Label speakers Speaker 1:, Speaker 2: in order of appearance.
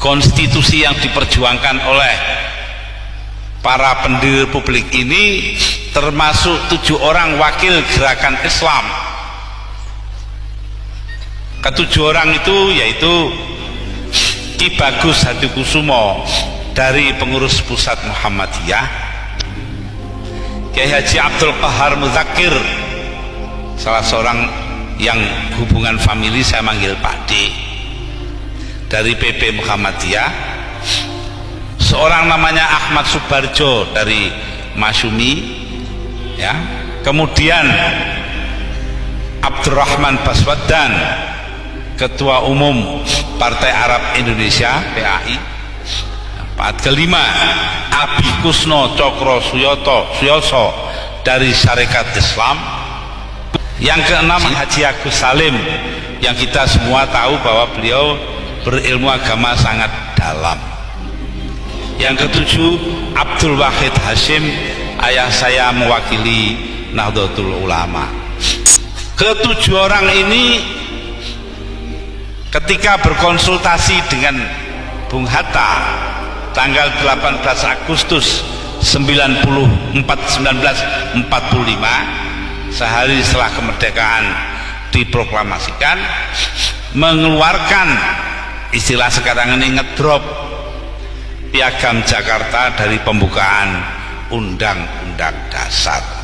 Speaker 1: konstitusi yang diperjuangkan oleh para pendiri publik ini termasuk tujuh orang wakil gerakan Islam. Ketujuh orang itu yaitu Ki Bagus Hadikusumo dari pengurus pusat Muhammadiyah Kiai Haji Abdul Qahar Muzakir salah seorang yang hubungan famili saya manggil Pak D dari PP Muhammadiyah. Seorang namanya Ahmad Subarjo dari Masyumi ya. Kemudian Abdurrahman Baswadan Ketua Umum Partai Arab Indonesia PAI Empat kelima Abi Kusno Cokro Suyoto Suyoso dari Syarikat Islam. Yang keenam Haji Agus Salim yang kita semua tahu bahwa beliau berilmu agama sangat dalam. Yang ketujuh Abdul Wahid Hashim ayah saya mewakili Nahdlatul Ulama. Ketujuh orang ini ketika berkonsultasi dengan Bung Hatta tanggal 18 Agustus 94 1945 sehari setelah kemerdekaan diproklamasikan mengeluarkan istilah sekarang ini ngedrop. Piagam Jakarta dari pembukaan Undang-Undang Dasar